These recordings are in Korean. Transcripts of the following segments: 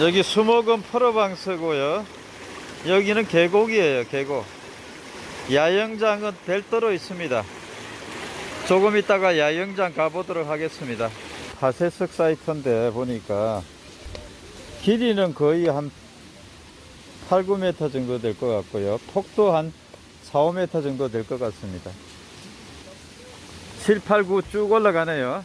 여기 수목은 프로방스고요. 여기는 계곡이에요, 계곡. 야영장은 별도로 있습니다. 조금 있다가 야영장 가보도록 하겠습니다. 파쇄석 사이트인데 보니까 길이는 거의 한 8, 9m 정도 될 것 같고요. 폭도 한 4, 5m 정도 될 것 같습니다. 7, 8, 9 쭉 올라가네요.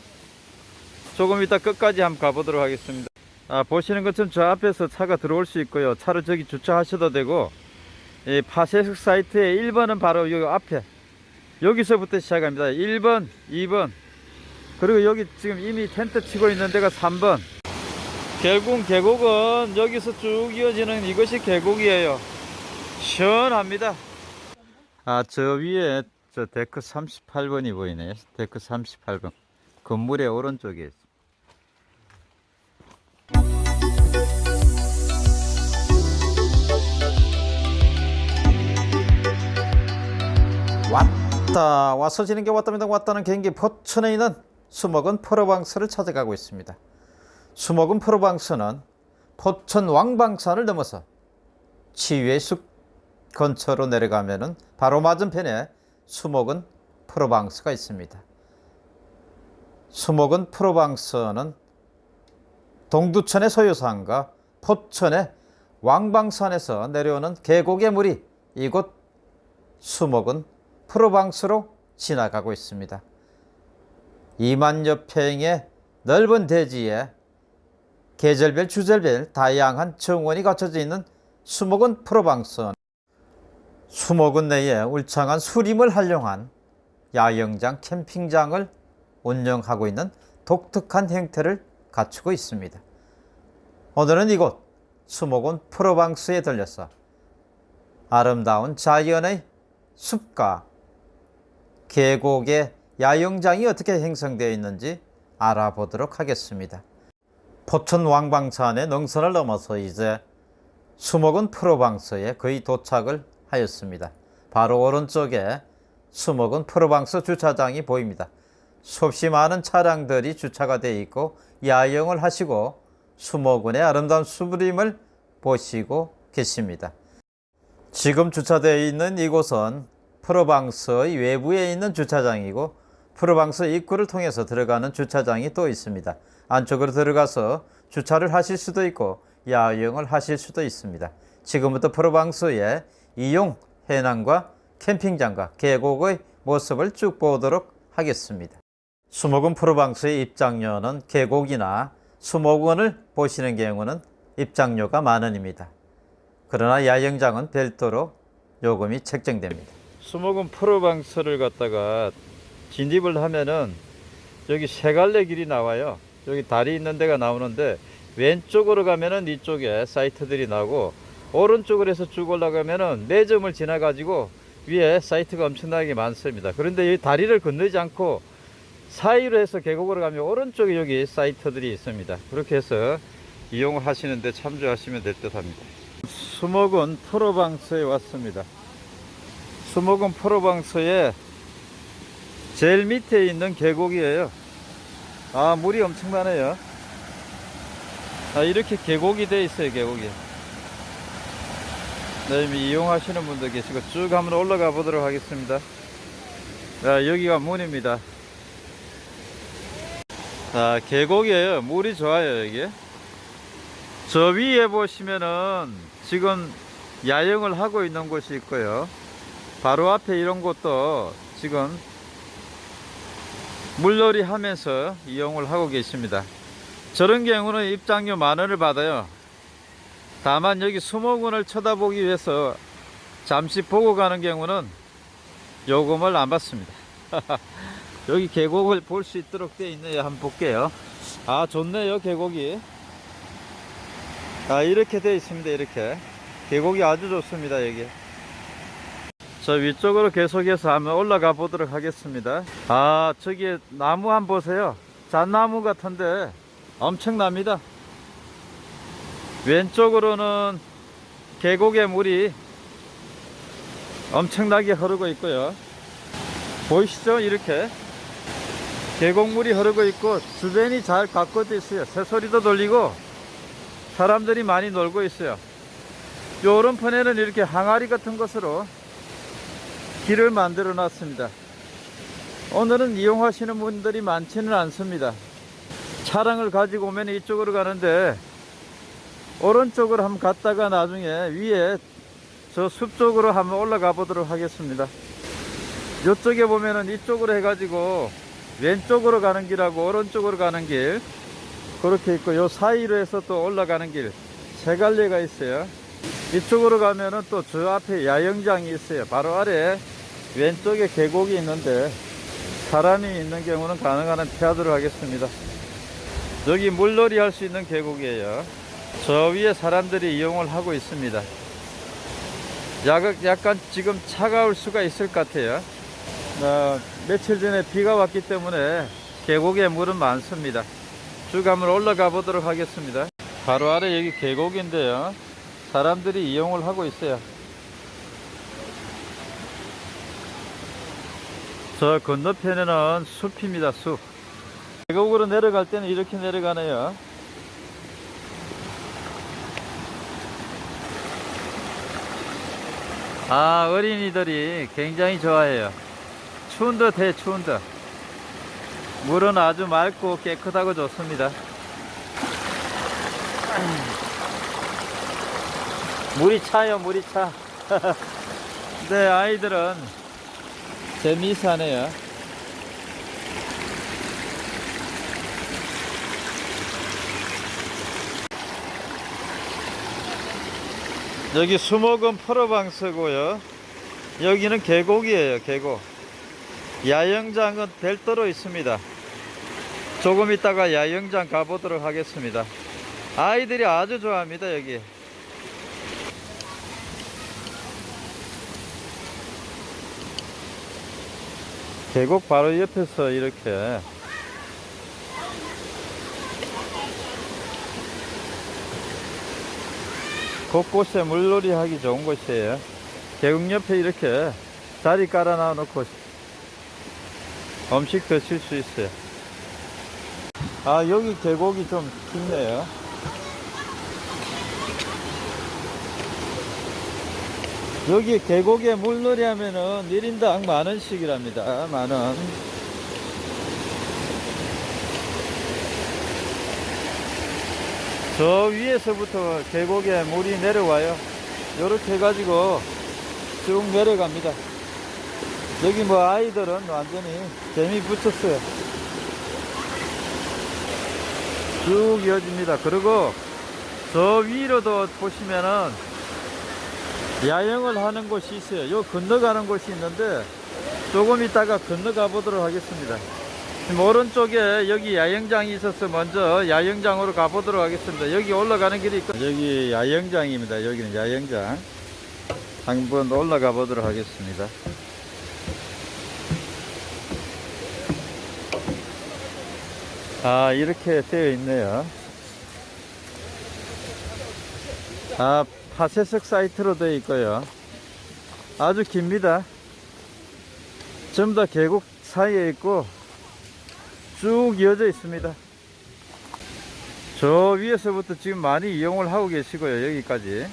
조금 이따 끝까지 한번 가보도록 하겠습니다. 아, 보시는 것처럼 저 앞에서 차가 들어올 수 있고요. 차를 저기 주차하셔도 되고, 이 파쇄석 사이트의 1번은 바로 여기 앞에, 여기서부터 시작합니다. 1번, 2번, 그리고 여기 지금 이미 텐트 치고 있는 데가 3번. 결국 계곡은 여기서 쭉 이어지는 이것이 계곡이에요. 시원합니다. 아, 저 위에 저 데크 38번이 보이네요. 데크 38번. 건물의 오른쪽에 왔다 와서 지는 게 왔답니다. 왔다는 경기 포천에 있는 수목은 프로방스를 찾아가고 있습니다. 수목은 프로방스는 포천 왕방산을 넘어서 치유의 숲 근처로 내려가면 은 바로 맞은편에 수목은 프로방스가 있습니다. 수목은 프로방스는 동두천의 소유산과 포천의 왕방산에서 내려오는 계곡의 물이 이곳 수목은 프로방스로 지나가고 있습니다. 2만여 평의 넓은 대지에 계절별 주절별 다양한 정원이 갖춰져 있는 수목은 프로방스 수목은 내에 울창한 수림을 활용한 야영장 캠핑장을 운영하고 있는 독특한 형태를 갖추고 있습니다. 오늘은 이곳 수목은 프로방스에 들려서 아름다운 자연의 숲과 계곡의 야영장이 어떻게 형성되어 있는지 알아보도록 하겠습니다. 포천 왕방산의 능선을 넘어서 이제 수목은 프로방스에 거의 도착을 하였습니다. 바로 오른쪽에 수목은 프로방스 주차장이 보입니다. 수없이 많은 차량들이 주차가 되어 있고 야영을 하시고 수목원의 아름다운 수림을 보시고 계십니다. 지금 주차되어 있는 이곳은 프로방스의 외부에 있는 주차장이고 프로방스 입구를 통해서 들어가는 주차장이 또 있습니다. 안쪽으로 들어가서 주차를 하실 수도 있고 야영을 하실 수도 있습니다. 지금부터 프로방스의 이용 해낭과 캠핑장과 계곡의 모습을 쭉 보도록 하겠습니다. 수목원 프로방스의 입장료는 계곡이나 수목원을 보시는 경우는 입장료가 만 원입니다. 그러나 야영장은 별도로 요금이 책정됩니다. 수목원 프로방스를 갖다가 진입을 하면은 여기 세 갈래 길이 나와요. 여기 다리 있는 데가 나오는데 왼쪽으로 가면은 이쪽에 사이트들이 나오고 오른쪽으로 해서 쭉 올라가면은 매점을 지나 가지고 위에 사이트가 엄청나게 많습니다. 그런데 이 다리를 건너지 않고 사이로 해서 계곡으로 가면 오른쪽에 여기 사이트들이 있습니다. 그렇게 해서 이용을 하시는데 참조하시면 될 듯 합니다. 수목은 프로방스에 왔습니다. 수목은 프로방스의 제일 밑에 있는 계곡이에요. 아, 물이 엄청나네요. 아, 이렇게 계곡이 돼 있어요, 계곡이. 네, 이미 이용하시는 분들 계시고 쭉 한번 올라가 보도록 하겠습니다. 자, 여기가 문입니다. 자, 계곡이에요. 물이 좋아요, 여기. 저 위에 보시면은 지금 야영을 하고 있는 곳이 있고요. 바로 앞에 이런 곳도 지금 물놀이 하면서 이용을 하고 계십니다. 저런 경우는 입장료 만 원을 받아요. 다만 여기 수목원을 쳐다보기 위해서 잠시 보고 가는 경우는 요금을 안 받습니다. 여기 계곡을 볼 수 있도록 되어 있네요. 한번 볼게요. 아, 좋네요, 계곡이. 아, 이렇게 되어 있습니다. 이렇게. 계곡이 아주 좋습니다. 여기. 저 위쪽으로 계속해서 한번 올라가 보도록 하겠습니다. 아, 저기 나무 한번 보세요. 잣나무 같은데 엄청납니다. 왼쪽으로는 계곡의 물이 엄청나게 흐르고 있고요. 보이시죠? 이렇게 계곡물이 흐르고 있고 주변이 잘 가꿔져 있어요. 새소리도 들리고 사람들이 많이 놀고 있어요. 요 오른편에는 이렇게 항아리 같은 것으로 길을 만들어 놨습니다. 오늘은 이용하시는 분들이 많지는 않습니다. 차량을 가지고 오면 이쪽으로 가는데 오른쪽으로 한번 갔다가 나중에 위에 저 숲 쪽으로 한번 올라가 보도록 하겠습니다. 이쪽에 보면은 이쪽으로 해가지고 왼쪽으로 가는 길하고 오른쪽으로 가는 길 그렇게 있고 요 사이로 해서 또 올라가는 길 세 갈래가 있어요. 이쪽으로 가면은 또 저 앞에 야영장이 있어요. 바로 아래 왼쪽에 계곡이 있는데 사람이 있는 경우는 가능한 한 피하도록 하겠습니다. 여기 물놀이 할 수 있는 계곡이에요. 저 위에 사람들이 이용을 하고 있습니다. 약- 약간 지금 차가울 수가 있을 것 같아요. 어, 며칠 전에 비가 왔기 때문에 계곡에 물은 많습니다. 쭉 한번 올라가 보도록 하겠습니다. 바로 아래 여기 계곡인데요. 사람들이 이용을 하고 있어요. 저 건너편에는 숲입니다, 숲. 계곡으로 내려갈 때는 이렇게 내려가네요. 아, 어린이들이 굉장히 좋아해요. 추운 듯 해, 추운 듯. 물은 아주 맑고 깨끗하고 좋습니다. 물이 차요, 물이 차. 네, 아이들은 재미있어하네요. 여기 수목은 프로방스고요. 여기는 계곡이에요, 계곡. 야영장은 별도로 있습니다. 조금 있다가 야영장 가보도록 하겠습니다. 아이들이 아주 좋아합니다, 여기. 계곡 바로 옆에서 이렇게 곳곳에 물놀이 하기 좋은 곳이에요. 계곡 옆에 이렇게 자리 깔아 놔 놓고 음식 드실 수 있어요. 아, 여기 계곡이 좀 깊네요. 여기 계곡에 물놀이 하면은 1인당 만원씩이랍니다. 만원. 저 위에서부터 계곡에 물이 내려와요. 요렇게 해가지고 쭉 내려갑니다. 여기 뭐 아이들은 완전히 재미 붙였어요. 쭉 이어집니다. 그리고 저 위로도 보시면은 야영을 하는 곳이 있어요. 요 건너가는 곳이 있는데 조금 있다가 건너가 보도록 하겠습니다. 오른쪽에 여기 야영장이 있어서 먼저 야영장으로 가보도록 하겠습니다. 여기 올라가는 길이 있고 여기 야영장입니다. 여기는 야영장. 한번 올라가 보도록 하겠습니다. 아 이렇게 되어 있네요. 아 파쇄석 사이트로 되어 있고요. 아주 깁니다. 전부 다 계곡 사이에 있고 쭉 이어져 있습니다. 저 위에서부터 지금 많이 이용을 하고 계시고요. 여기까지.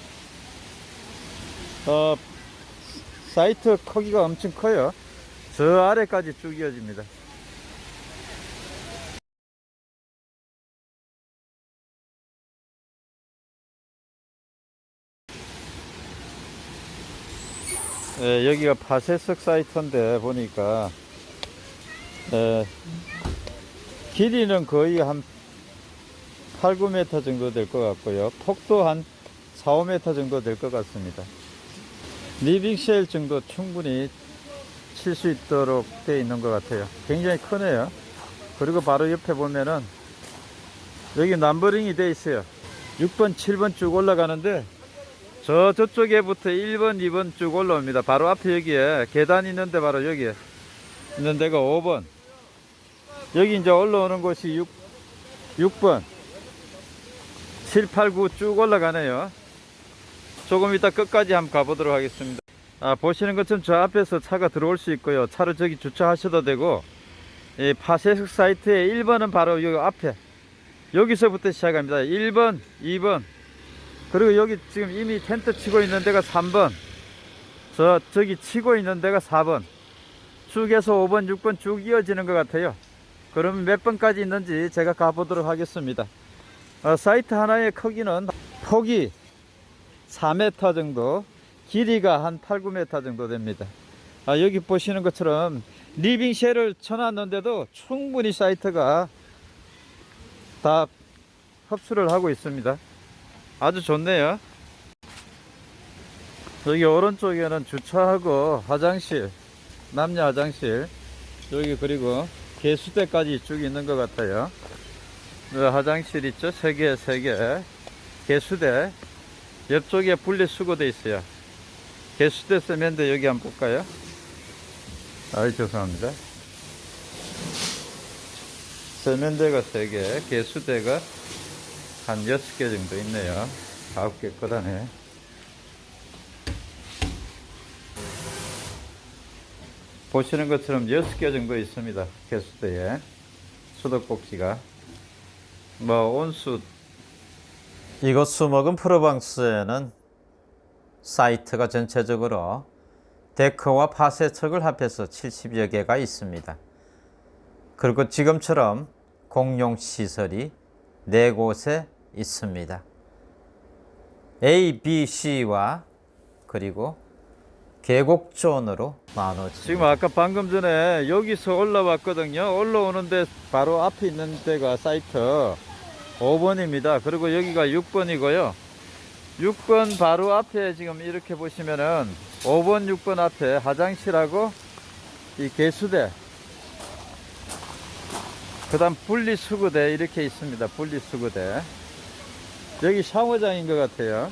어, 사이트 크기가 엄청 커요. 저 아래까지 쭉 이어집니다. 예, 여기가 파쇄석 사이트인데 보니까 예, 길이는 거의 한 8, 9m 정도 될 것 같고요. 폭도 한 4, 5m 정도 될 것 같습니다. living shell 정도 충분히 칠 수 있도록 되어 있는 것 같아요. 굉장히 크네요. 그리고 바로 옆에 보면은 여기 numbering이 되어 있어요. 6번, 7번 쭉 올라가는데 저 저쪽에부터 1번, 2번 쭉 올라옵니다. 바로 앞에 여기에 계단 있는데 바로 여기에 있는 데가 5번. 여기 이제 올라오는 곳이 6, 6번. 7, 8, 9 쭉 올라가네요. 조금 이따 끝까지 한번 가보도록 하겠습니다. 아, 보시는 것처럼 저 앞에서 차가 들어올 수 있고요. 차를 저기 주차하셔도 되고, 이 파쇄석 사이트의 1번은 바로 여기 앞에, 여기서부터 시작합니다. 1번, 2번. 그리고 여기 지금 이미 텐트 치고 있는 데가 3번. 저, 저기 치고 있는 데가 4번. 쭉 해서 5번, 6번 쭉 이어지는 것 같아요. 그러면 몇 번까지 있는지 제가 가보도록 하겠습니다. 어, 사이트 하나의 크기는 폭이 4m 정도, 길이가 한 8, 9m 정도 됩니다. 아, 여기 보시는 것처럼 리빙쉘을 쳐놨는데도 충분히 사이트가 다 흡수를 하고 있습니다. 아주 좋네요. 여기 오른쪽에는 주차하고 화장실, 남녀 화장실, 여기 그리고 개수대까지 쭉 있는 것 같아요. 어, 화장실 있죠? 세 개, 세 개. 개수대. 옆쪽에 분리수거돼 있어요. 개수대 세면대 여기 한번 볼까요? 아이, 죄송합니다. 세면대가 세 개, 개수대가 한 여섯 개 정도 있네요. 아홉 개 꺼다네. 보시는 것처럼 여섯 개 정도 있습니다. 개수대에. 수도꼭지가. 뭐, 온수. 이곳 수목은 프로방스에는 사이트가 전체적으로 데크와 파세척을 합해서 70여 개가 있습니다. 그리고 지금처럼 공용 시설이 네 곳에 있습니다. A, B, C와 그리고 계곡존으로 나눠집니다. 지금 아까 방금 전에 여기서 올라왔거든요. 올라오는데 바로 앞에 있는 데가 사이트 5번입니다. 그리고 여기가 6번이고요. 6번 바로 앞에 지금 이렇게 보시면은 5번, 6번 앞에 화장실하고 이 개수대 그 다음 분리수거대 이렇게 있습니다. 분리수거대 여기 샤워장인 것 같아요.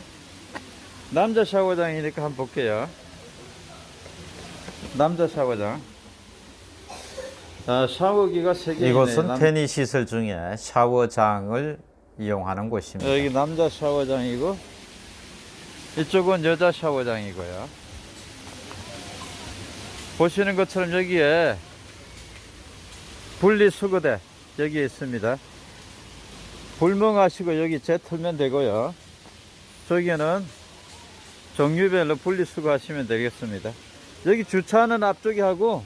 남자 샤워장이니까 한번 볼게요. 남자 샤워장. 아, 샤워기가 3개 이곳은 남... 편의 시설 중에 샤워장을 이용하는 곳입니다. 여기 남자 샤워장이고 이쪽은 여자 샤워장이고요. 보시는 것처럼 여기에 분리수거대 여기 있습니다. 불멍하시고 여기 재 틀면 되고요. 저기는 종류별로 분리수거 하시면 되겠습니다. 여기 주차는 앞쪽에 하고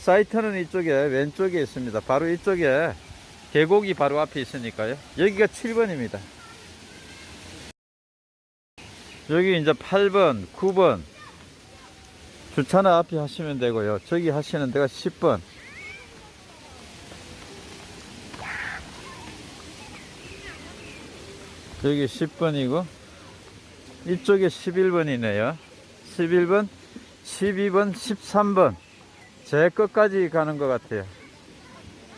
사이트는 이쪽에 왼쪽에 있습니다. 바로 이쪽에 계곡이 바로 앞에 있으니까요. 여기가 7번입니다. 여기 이제 8번, 9번 주차는 앞에 하시면 되고요. 저기 하시는 데가 10번. 여기 10번이고 이쪽에 11번이네요. 11번, 12번, 13번 제 끝까지 가는 것 같아요.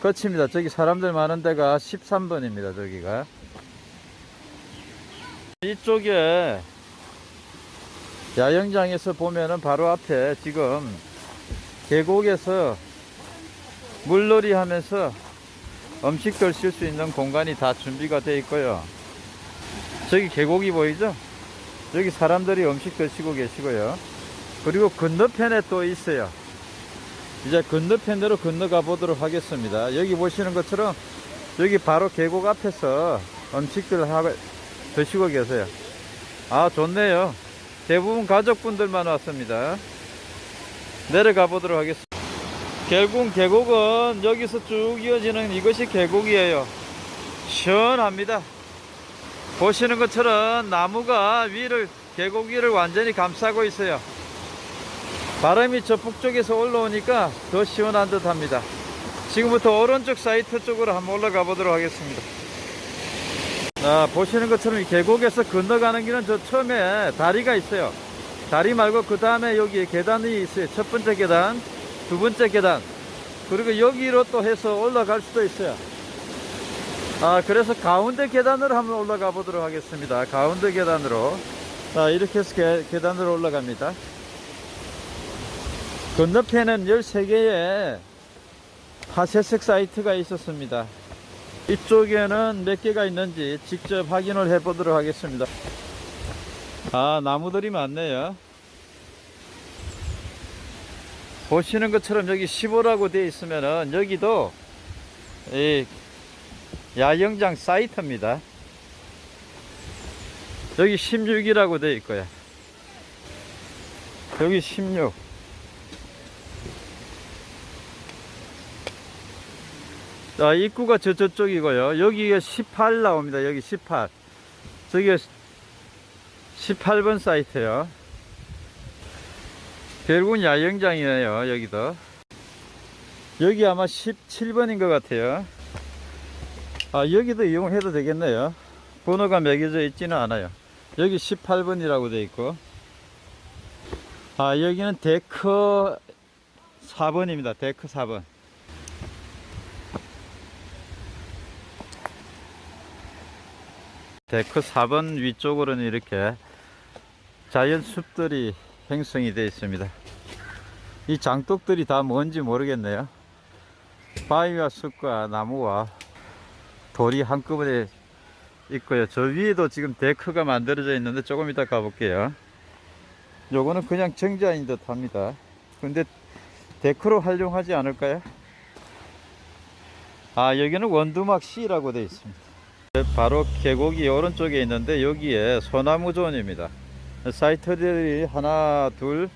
끝입니다. 저기 사람들 많은 데가 13번입니다. 저기가 이쪽에 야영장에서 보면은 바로 앞에 지금 계곡에서 물놀이 하면서 음식들 쓸수 있는 공간이 다 준비가 되어 있고요. 저기 계곡이 보이죠? 여기 사람들이 음식 드시고 계시고요. 그리고 건너편에 또 있어요. 이제 건너편으로 건너가 보도록 하겠습니다. 여기 보시는 것처럼 여기 바로 계곡 앞에서 음식들 하고 드시고 계세요. 아, 좋네요. 대부분 가족분들만 왔습니다. 내려가 보도록 하겠습니다. 결국 계곡은 여기서 쭉 이어지는 이것이 계곡이에요. 시원합니다. 보시는 것처럼 나무가 위를 계곡 위를 완전히 감싸고 있어요. 바람이 저 북쪽에서 올라오니까 더 시원한 듯 합니다. 지금부터 오른쪽 사이트 쪽으로 한번 올라가 보도록 하겠습니다. 아, 보시는 것처럼 이 계곡에서 건너가는 길은 저 처음에 다리가 있어요. 다리 말고 그 다음에 여기 계단이 있어요. 첫 번째 계단, 두 번째 계단. 그리고 여기로 또 해서 올라갈 수도 있어요. 아, 그래서 가운데 계단으로 한번 올라가 보도록 하겠습니다. 가운데 계단으로. 자, 이렇게 해서 계, 계단으로 올라갑니다. 건너편에는 13개의 파쇄석 사이트가 있었습니다. 이쪽에는 몇 개가 있는지 직접 확인을 해 보도록 하겠습니다. 아, 나무들이 많네요. 보시는 것처럼 여기 15라고 되어 있으면은 여기도 이 야영장 사이트입니다. 여기 16이라고 돼 있고요. 여기 16. 자, 입구가 저, 저쪽이고요. 여기가 18 나옵니다. 여기 18. 저기가 18번 사이트요. 결국은 야영장이에요. 여기도. 여기 아마 17번인 것 같아요. 아, 여기도 이용해도 되겠네요. 번호가 매겨져 있지는 않아요. 여기 18번이라고 돼 있고. 아, 여기는 데크 4번입니다. 데크 4번. 데크 4번 위쪽으로는 이렇게 자연 숲들이 형성이 되어 있습니다. 이 장독들이 다 뭔지 모르겠네요. 바위와 숲과 나무와 돌이 한꺼번에 있고요. 저 위에도 지금 데크가 만들어져 있는데 조금 이따 가볼게요. 요거는 그냥 정자인 듯 합니다. 근데 데크로 활용하지 않을까요? 아, 여기는 원두막 C라고 되어 있습니다. 바로 계곡이 오른쪽에 있는데 여기에 소나무 존입니다. 사이트들이 하나, 둘,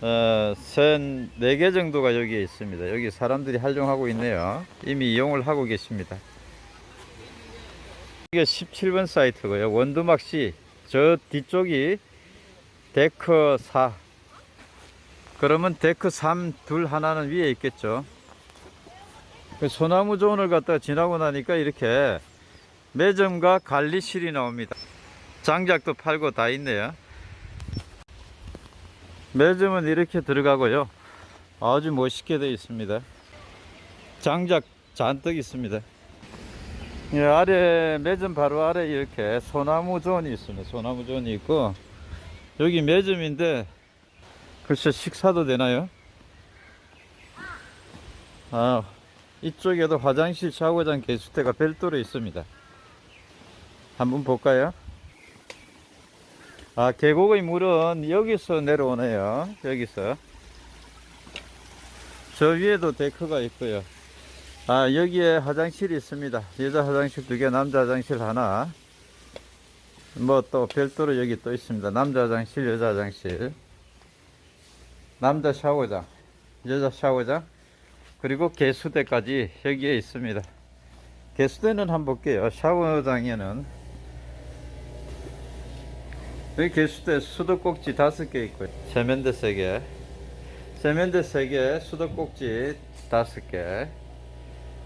어, 셋, 네개 정도가 여기에 있습니다. 여기 사람들이 활용하고 있네요. 이미 이용을 하고 계십니다. 이게 17번 사이트고요. 원두막 C. 저 뒤쪽이 데크 4. 그러면 데크 3, 둘 하나는 위에 있겠죠. 그 소나무 존을 갖다가 지나고 나니까 이렇게 매점과 관리실이 나옵니다. 장작도 팔고 다 있네요. 매점은 이렇게 들어가고요. 아주 멋있게 되어 있습니다. 장작 잔뜩 있습니다. 예, 아래 매점 바로 아래 이렇게 소나무 존이 있습니다. 소나무 존이 있고 여기 매점인데 글쎄 식사도 되나요? 아 이쪽에도 화장실, 샤워장, 개수대가 별도로 있습니다. 한번 볼까요? 아, 계곡의 물은 여기서 내려오네요. 여기서. 저 위에도 데크가 있고요. 아, 여기에 화장실이 있습니다. 여자 화장실 두 개, 남자 화장실 하나. 뭐 또 별도로 여기 또 있습니다. 남자 화장실, 여자 화장실. 남자 샤워장, 여자 샤워장. 그리고 개수대까지 여기에 있습니다. 개수대는 한번 볼게요. 샤워장에는 여기 개수대 수도꼭지 다섯 개 있고요. 세면대 세 개. 세면대 세 개, 수도꼭지 다섯 개.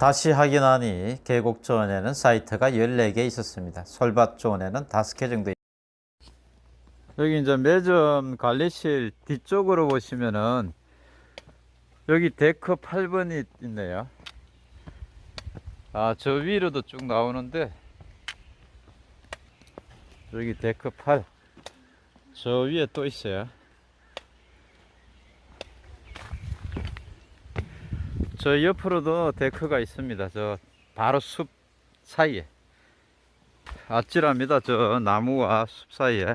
다시 확인하니 계곡존에는 사이트가 14개 있었습니다. 솔밭존에는 5개 정도. 여기 이제 매점 관리실 뒤쪽으로 보시면은 여기 데크 8번이 있네요. 아, 저 위로도 쭉 나오는데 여기 데크 8. 저 위에 또 있어요. 저 옆으로도 데크가 있습니다. 저 바로 숲 사이에. 아찔합니다. 저 나무와 숲 사이에.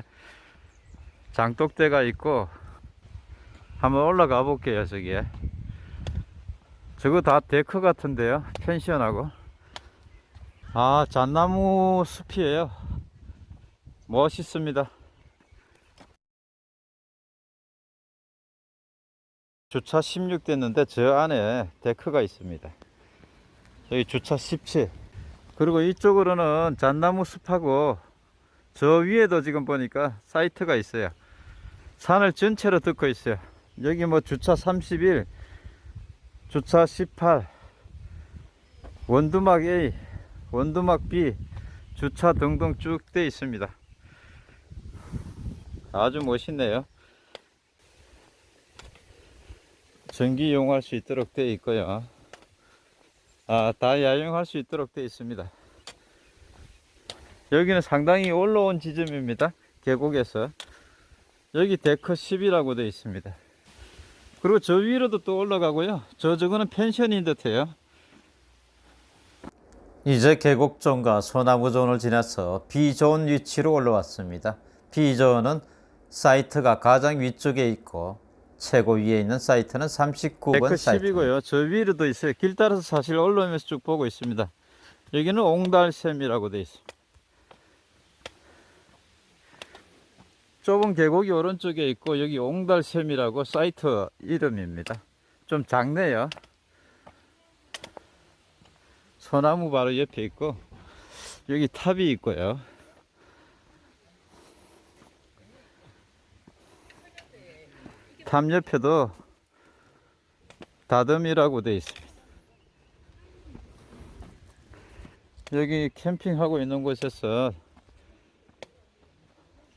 장독대가 있고 한번 올라가 볼게요. 저기에. 저거 다 데크 같은데요. 펜션하고. 아, 잣나무 숲이에요. 멋있습니다. 주차 16 됐는데 저 안에 데크가 있습니다. 여기 주차 17. 그리고 이쪽으로는 잣나무 숲하고 저 위에도 지금 보니까 사이트가 있어요. 산을 전체로 덮고 있어요. 여기 뭐 주차 31, 주차 18, 원두막 A, 원두막 B, 주차 등등 쭉 돼 있습니다. 아주 멋있네요. 전기 이용할 수 있도록 되어 있고요. 아, 다 야영할 수 있도록 되어 있습니다. 여기는 상당히 올라온 지점입니다. 계곡에서. 여기 데크 10이라고 되어 있습니다. 그리고 저 위로도 또 올라가고요. 저 저거는 펜션인 듯해요. 이제 계곡존과 소나무존을 지나서 B존 위치로 올라왔습니다. B존은 사이트가 가장 위쪽에 있고 최고 위에 있는 사이트는 39번 사이트. 10이고요. 저 위로도 있어요. 길 따라서 사실 올라오면서 쭉 보고 있습니다. 여기는 옹달샘이라고 돼 있어. 좁은 계곡이 오른쪽에 있고 여기 옹달샘이라고 사이트 이름입니다. 좀 작네요. 소나무 바로 옆에 있고 여기 탑이 있고요. 탑 옆에도 다듬이라고 돼 있습니다. 여기 캠핑하고 있는 곳에서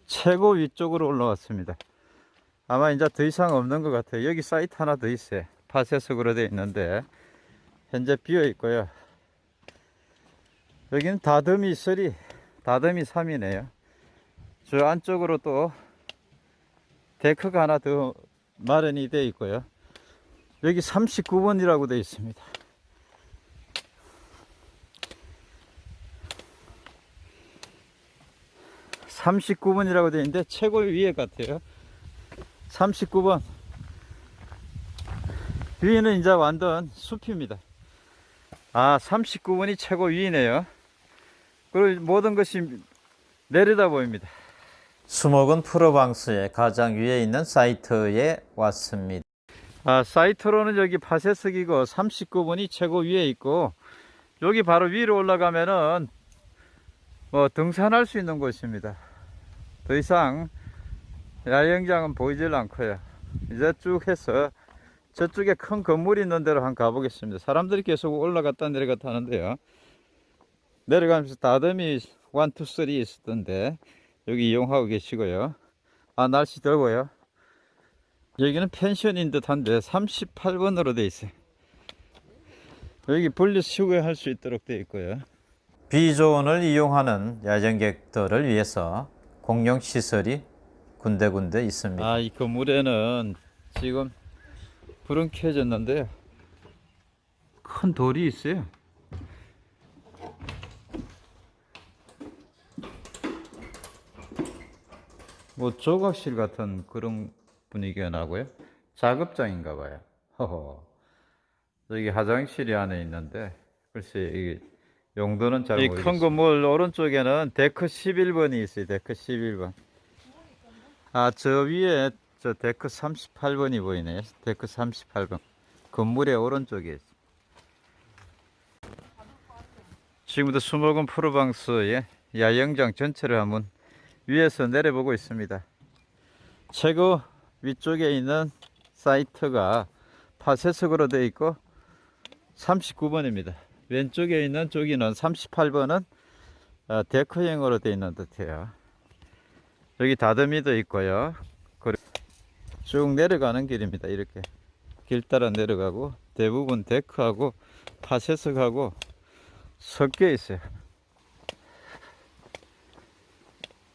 최고 위쪽으로 올라왔습니다. 아마 이제 더 이상 없는 것 같아요. 여기 사이트 하나 더 있어요. 파쇄석으로 되어 있는데 현재 비어 있고요. 여기는 다듬이 3, 다듬이 3이네요. 저 안쪽으로 또 데크가 하나 더 마련이 되어 있고요. 여기 39번이라고 되어 있습니다. 삼십구 번이라고 되어 있는데 최고 위에 같아요. 39번. 위에는 이제 완전 숲입니다. 아, 39번이 최고 위네요. 그리고 모든 것이 내려다 보입니다. 수목은 프로방스의 가장 위에 있는 사이트에 왔습니다. 아, 사이트로는 여기 파쇄석이고 39번이 최고 위에 있고 여기 바로 위로 올라가면은 뭐 등산할 수 있는 곳입니다. 더 이상 야영장은 보이질 않고요. 이제 쭉 해서 저쪽에 큰 건물이 있는 데로 한번 가보겠습니다. 사람들이 계속 올라갔다 내려갔다 하는데요. 내려가면서 다듬이 1, 2, 3 있었던데 여기 이용하고 계시고요. 아 날씨 더워요. 여기는 펜션인 듯한데 38번으로 돼 있어요. 여기 분리 수거할 수 있도록 돼 있고요. 비조원을 이용하는 야전객들을 위해서 공용 시설이 군데군데 있습니다. 아, 이 건물에는 지금 불은 켜졌는데요. 큰 돌이 있어요. 뭐 조각실 같은 그런 분위기가 나고요. 작업장인가 봐요. 허허. 여기 화장실이 안에 있는데 글쎄 이게 용도는 잘이 모르겠어요. 큰 건물 오른쪽에는 데크 11번이 있어요. 데크 11번. 아, 저 위에 저 데크 38번이 보이네요. 데크 38번. 건물의 오른쪽에 있어요. 지금부터 수목원 프로방스의 야영장 전체를 한번 위에서 내려보고 있습니다. 최고 위쪽에 있는 사이트가 파쇄석으로 되어 있고 39번입니다. 왼쪽에 있는 저기는 38번은 어, 데크형으로 되어 있는 듯해요. 여기 다듬이도 있고요. 쭉 내려가는 길입니다. 이렇게 길 따라 내려가고 대부분 데크하고 파쇄석하고 섞여 있어요.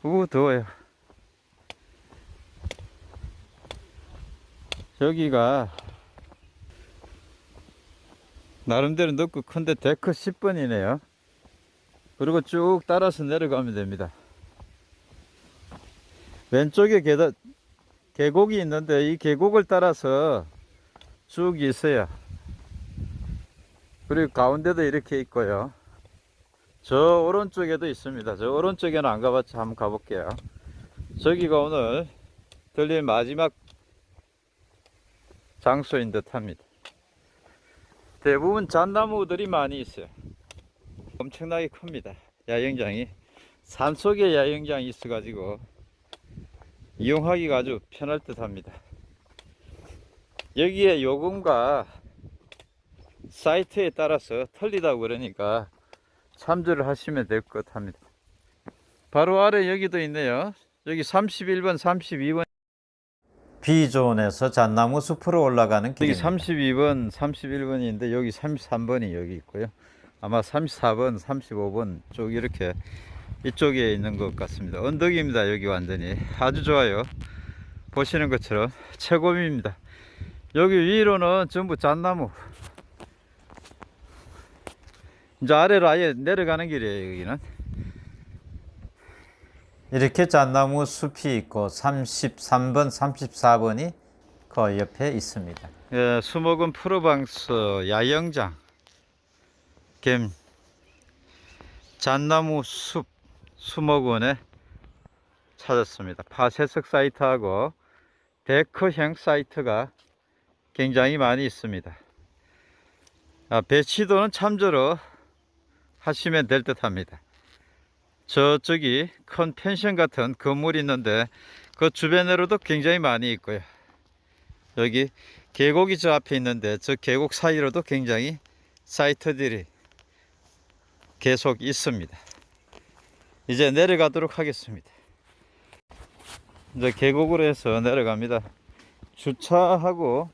우 더워요. 여기가 나름대로 넓고 큰데 데크 10번이네요. 그리고 쭉 따라서 내려가면 됩니다. 왼쪽에 계단, 계곡이 있는데 이 계곡을 따라서 쭉 있어요. 그리고 가운데도 이렇게 있고요. 저 오른쪽에도 있습니다. 저 오른쪽에는 안 가봤죠. 한번 가볼게요. 저기가 오늘 들릴 마지막 장소인 듯 합니다. 대부분 잣나무들이 많이 있어요. 엄청나게 큽니다. 야영장이. 산속에 야영장이 있어 가지고 이용하기가 아주 편할 듯 합니다. 여기에 요금과 사이트에 따라서 틀리다고 그러니까 참조를 하시면 될 것 합니다. 바로 아래 여기도 있네요. 여기 31번, 32번, 비조원에서 잣나무 숲으로 올라가는 여기 길입니다. 32번, 31번인데 여기 33번이 여기 있고요. 아마 34번, 35번 쪽 이렇게 이쪽에 있는 것 같습니다. 언덕입니다. 여기 완전히 아주 좋아요. 보시는 것처럼 최고입니다. 여기 위로는 전부 잣나무. 이제 아래로 아예 내려가는 길이에요. 여기는. 이렇게 잣나무 숲이 있고 33번, 34번이 그 옆에 있습니다. 예, 수목은 프로방스 야영장 겸 잣나무 숲 수목원에 찾았습니다. 파쇄석 사이트하고 데크형 사이트가 굉장히 많이 있습니다. 아, 배치도는 참조로 하시면 될 듯 합니다. 저쪽이 큰 펜션 같은 건물이 있는데 그 주변으로도 굉장히 많이 있고요. 여기 계곡이 저 앞에 있는데 저 계곡 사이로도 굉장히 사이트들이 계속 있습니다. 이제 내려가도록 하겠습니다. 이제 계곡으로 해서 내려갑니다. 주차하고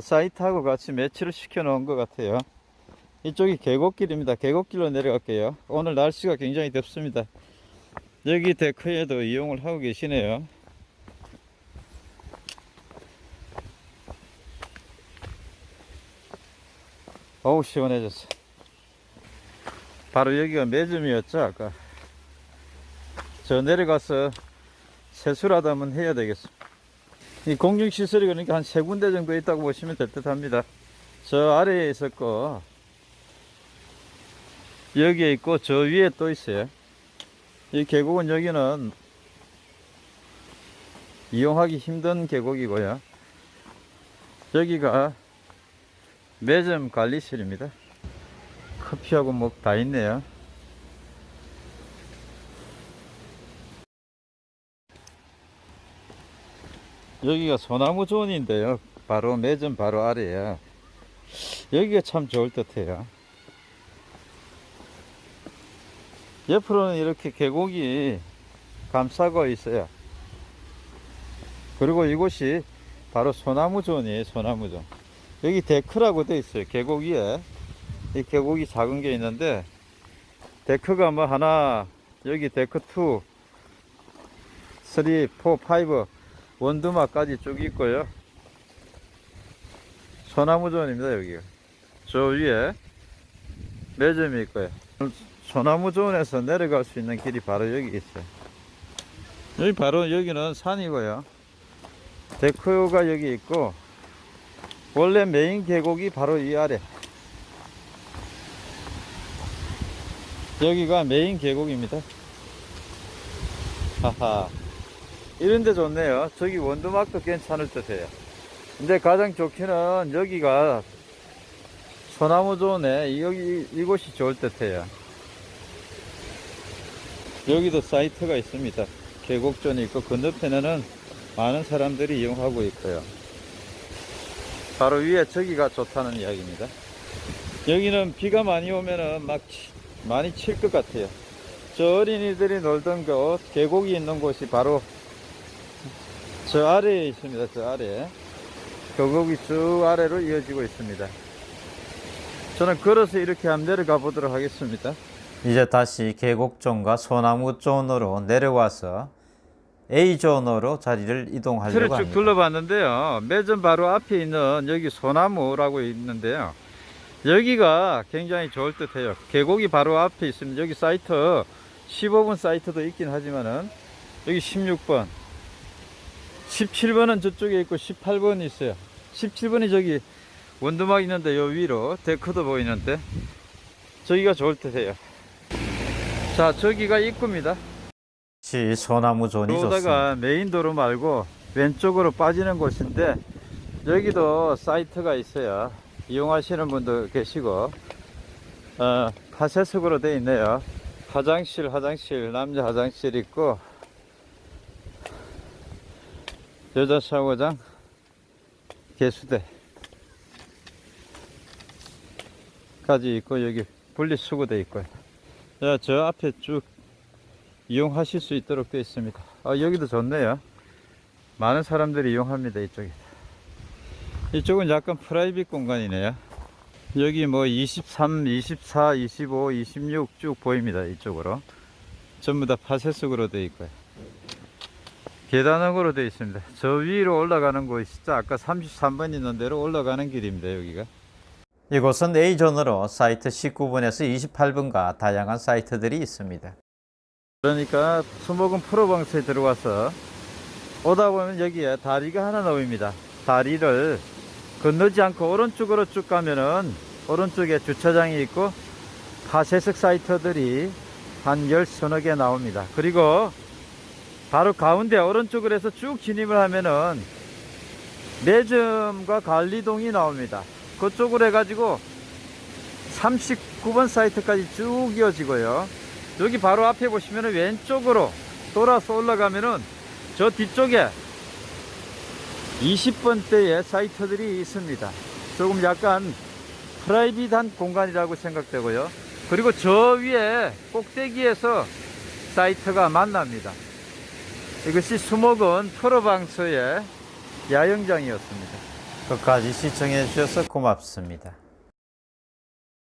사이트하고 같이 매치를 시켜 놓은 것 같아요. 이쪽이 계곡길입니다. 계곡길로 내려갈게요. 오늘 날씨가 굉장히 덥습니다. 여기 데크에도 이용을 하고 계시네요. 어우 시원해졌어. 바로 여기가 매점이었죠 아까. 저 내려가서 세수를 하다면 해야 되겠어. 이 공중시설이 그러니까 한 세 군데 정도 있다고 보시면 될 듯 합니다. 저 아래에 있었고, 여기에 있고, 저 위에 또 있어요. 이 계곡은 여기는 이용하기 힘든 계곡이고요. 여기가 매점 관리실입니다. 커피하고 뭐 다 있네요. 여기가 소나무 존인데요. 바로 매점 바로 아래에 여기가 참 좋을 듯 해요. 옆으로는 이렇게 계곡이 감싸고 있어요. 그리고 이곳이 바로 소나무 존이에요. 소나무 존. 여기 데크라고 돼 있어요. 계곡 위에 이 계곡이 작은 게 있는데 데크가 뭐 하나 여기 데크 2 3, 4, 5 원두막까지 쭉 있고요. 소나무존입니다, 여기가. 저 위에 매점이 있고요. 소나무존에서 내려갈 수 있는 길이 바로 여기 있어요. 여기 바로 여기는 산이고요. 데크가 여기 있고, 원래 메인 계곡이 바로 이 아래. 여기가 메인 계곡입니다. 하하. 이런데 좋네요. 저기 원두막도 괜찮을 듯해요. 근데 가장 좋기는 여기가 소나무 존에 여기 이곳이 좋을 듯해요. 여기도 사이트가 있습니다. 계곡존이 있고 건너편에는 많은 사람들이 이용하고 있고요. 바로 위에 저기가 좋다는 이야기입니다. 여기는 비가 많이 오면은 막 치- 많이 칠 것 같아요. 저 어린이들이 놀던 곳 계곡이 있는 곳이 바로 저 아래에 있습니다. 저 아래. 계곡이 쭉 아래로 이어지고 있습니다. 저는 걸어서 이렇게 한번 내려가 보도록 하겠습니다. 이제 다시 계곡존과 소나무존으로 내려와서 A존으로 자리를 이동하려고 쭉 합니다. 둘러봤는데요. 매점 바로 앞에 있는 여기 소나무라고 있는데요. 여기가 굉장히 좋을 듯 해요. 계곡이 바로 앞에 있습니다. 여기 사이트 15번 사이트도 있긴 하지만은 여기 16번 17번은 저쪽에 있고 18번이 있어요. 17번이 저기 원두막 있는데 요 위로 데크도 보이는데 저기가 좋을 듯 해요. 자, 저기가 입구입니다. 시 소나무 존이 좋습니다. 그러다가 메인 도로 말고 왼쪽으로 빠지는 곳인데 여기도 사이트가 있어요. 이용하시는 분도 계시고 어, 파쇄석으로 되어 있네요. 화장실, 화장실, 남자 화장실 있고 여자 샤워장, 개수대 까지 있고 여기 분리수거대 있고요. 자, 저 앞에 쭉 이용하실 수 있도록 되어 있습니다. 아, 여기도 좋네요. 많은 사람들이 이용합니다. 이쪽에. 이쪽은 약간 프라이빗 공간이네요. 여기 뭐 23, 24, 25, 26 쭉 보입니다. 이쪽으로. 전부 다 파쇄석으로 되어 있고요. 계단으로 되어 있습니다. 저 위로 올라가는 곳이 진짜 아까 33번 있는 대로 올라가는 길입니다. 여기가. 이곳은 A존으로 사이트 19번에서 28번과 다양한 사이트들이 있습니다. 그러니까 수목은 프로방스에 들어와서 오다 보면 여기에 다리가 하나 놓입니다. 다리를 건너지 않고 오른쪽으로 쭉 가면은 오른쪽에 주차장이 있고 하세석 사이트들이 한 열 서너 개 나옵니다. 그리고 바로 가운데 오른쪽으로 해서 쭉 진입을 하면은 매점과 관리동이 나옵니다. 그쪽으로 해가지고 39번 사이트까지 쭉 이어지고요. 여기 바로 앞에 보시면은 왼쪽으로 돌아서 올라가면은 저 뒤쪽에 20번대의 사이트들이 있습니다. 조금 약간 프라이빗한 공간이라고 생각되고요. 그리고 저 위에 꼭대기에서 사이트가 만납니다. 이것이 수목원 프로방스의 야영장이었습니다. 끝까지 시청해 주셔서 고맙습니다.